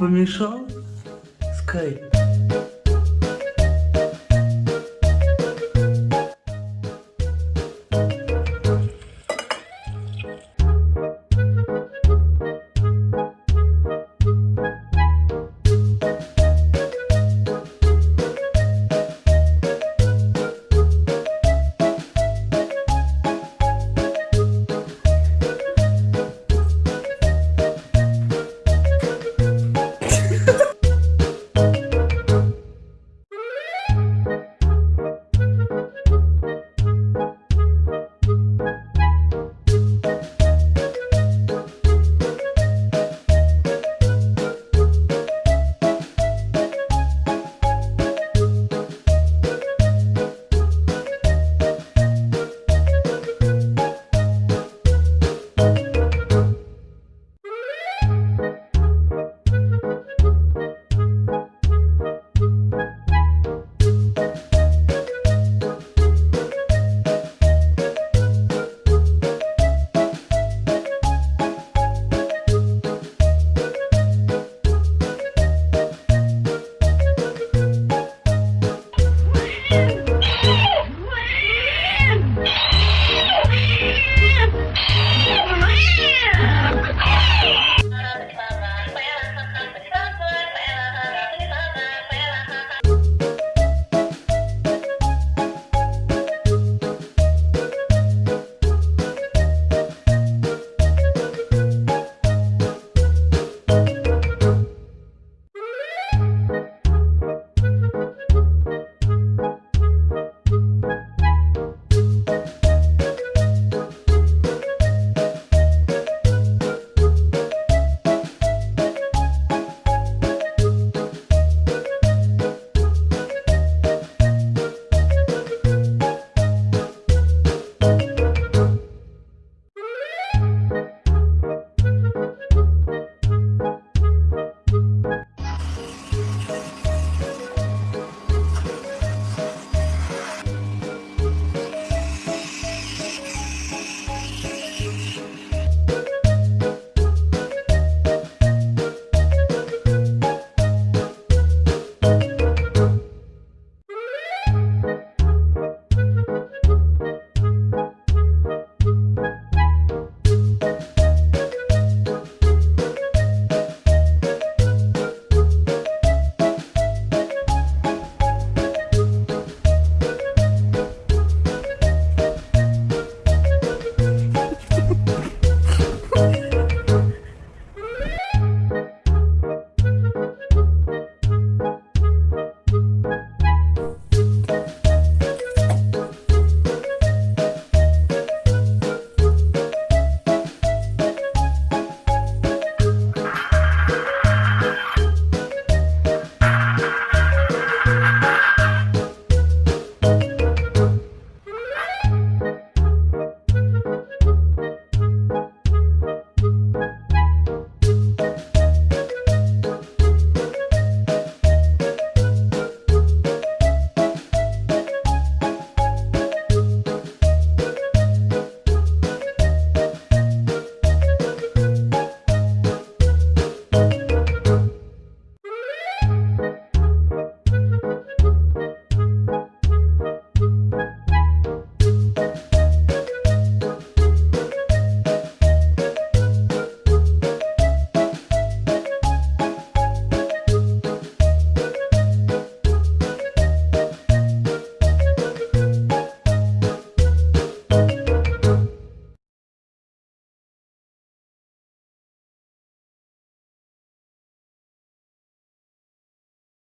помешал? Скай.